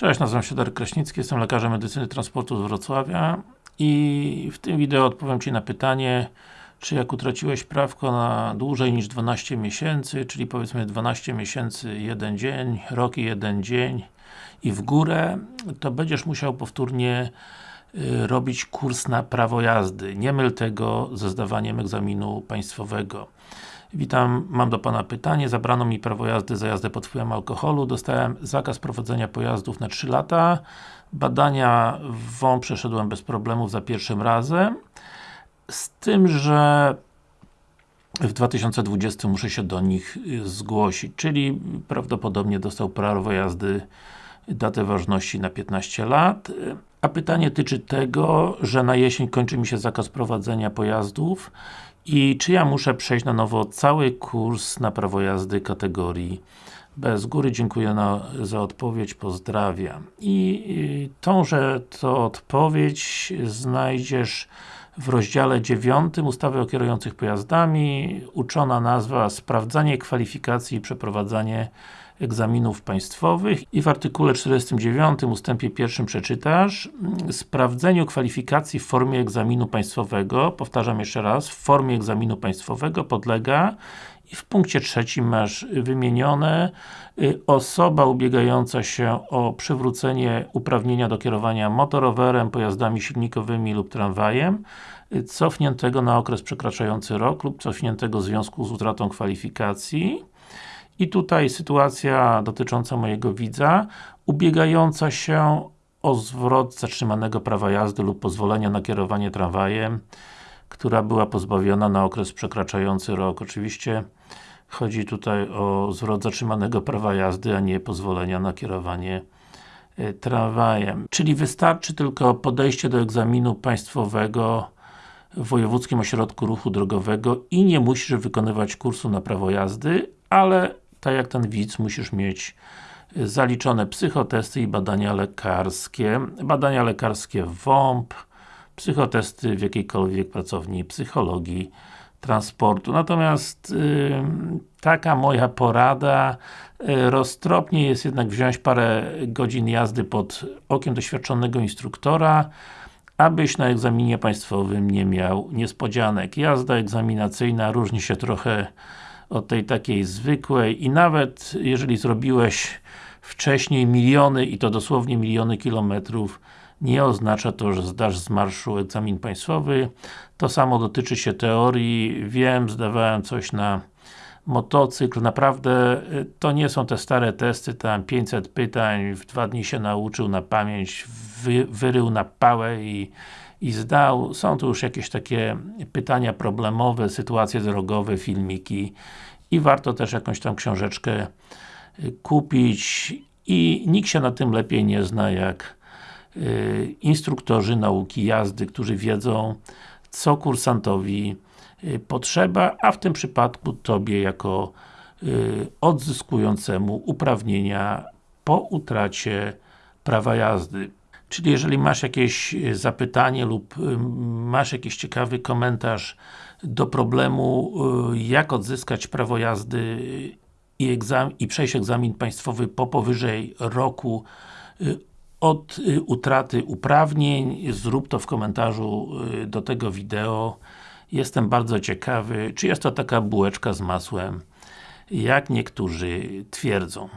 Cześć, nazywam się Darek Kraśnicki, jestem lekarzem medycyny transportu z Wrocławia i w tym wideo odpowiem Ci na pytanie czy jak utraciłeś prawko na dłużej niż 12 miesięcy, czyli powiedzmy 12 miesięcy, jeden dzień, rok i jeden dzień i w górę, to będziesz musiał powtórnie robić kurs na prawo jazdy. Nie myl tego ze zdawaniem egzaminu państwowego. Witam, mam do Pana pytanie. Zabrano mi prawo jazdy za jazdę pod wpływem alkoholu. Dostałem zakaz prowadzenia pojazdów na 3 lata. Badania WOM przeszedłem bez problemów za pierwszym razem. Z tym, że w 2020 muszę się do nich y, zgłosić, czyli prawdopodobnie dostał prawo jazdy datę ważności na 15 lat. A pytanie tyczy tego, że na jesień kończy mi się zakaz prowadzenia pojazdów i czy ja muszę przejść na nowo cały kurs na prawo jazdy kategorii B. Z góry dziękuję na, za odpowiedź, pozdrawiam. I, I tąże to odpowiedź znajdziesz w rozdziale 9 ustawy o kierujących pojazdami, uczona nazwa Sprawdzanie kwalifikacji i przeprowadzanie egzaminów państwowych i w artykule 49 ustępie 1 przeczytasz sprawdzeniu kwalifikacji w formie egzaminu państwowego, powtarzam jeszcze raz, w formie egzaminu państwowego podlega i w punkcie trzecim masz wymienione y, osoba ubiegająca się o przywrócenie uprawnienia do kierowania motorowerem, pojazdami silnikowymi lub tramwajem y, cofniętego na okres przekraczający rok lub cofniętego w związku z utratą kwalifikacji i tutaj sytuacja dotycząca mojego widza, ubiegająca się o zwrot zatrzymanego prawa jazdy lub pozwolenia na kierowanie tramwajem, która była pozbawiona na okres przekraczający rok. Oczywiście chodzi tutaj o zwrot zatrzymanego prawa jazdy, a nie pozwolenia na kierowanie e, tramwajem. Czyli wystarczy tylko podejście do egzaminu państwowego w Wojewódzkim Ośrodku Ruchu Drogowego i nie musisz wykonywać kursu na prawo jazdy, ale tak jak ten widz, musisz mieć y, zaliczone psychotesty i badania lekarskie. Badania lekarskie WOMP, psychotesty w jakiejkolwiek pracowni psychologii transportu. Natomiast yy, taka moja porada yy, roztropnie jest jednak wziąć parę godzin jazdy pod okiem doświadczonego instruktora abyś na egzaminie państwowym nie miał niespodzianek. Jazda egzaminacyjna różni się trochę od tej takiej zwykłej i nawet jeżeli zrobiłeś wcześniej miliony i to dosłownie miliony kilometrów nie oznacza to, że zdasz z marszu egzamin państwowy. To samo dotyczy się teorii. Wiem, zdawałem coś na motocykl. Naprawdę y, to nie są te stare testy, tam 500 pytań, w dwa dni się nauczył na pamięć, wy, wyrył na pałę i i zdał. Są tu już jakieś takie pytania problemowe, sytuacje drogowe, filmiki i warto też jakąś tam książeczkę y, kupić i nikt się na tym lepiej nie zna jak y, instruktorzy nauki jazdy, którzy wiedzą co kursantowi y, potrzeba, a w tym przypadku Tobie jako odzyskującemu uprawnienia po utracie prawa jazdy. Czyli jeżeli masz jakieś e, zapytanie lub e, masz jakiś ciekawy komentarz do problemu, e, jak odzyskać prawo jazdy i, i przejść egzamin państwowy po powyżej roku od utraty uprawnień, zrób to w komentarzu do tego wideo. Jestem bardzo ciekawy, czy jest to taka bułeczka z masłem, jak niektórzy twierdzą.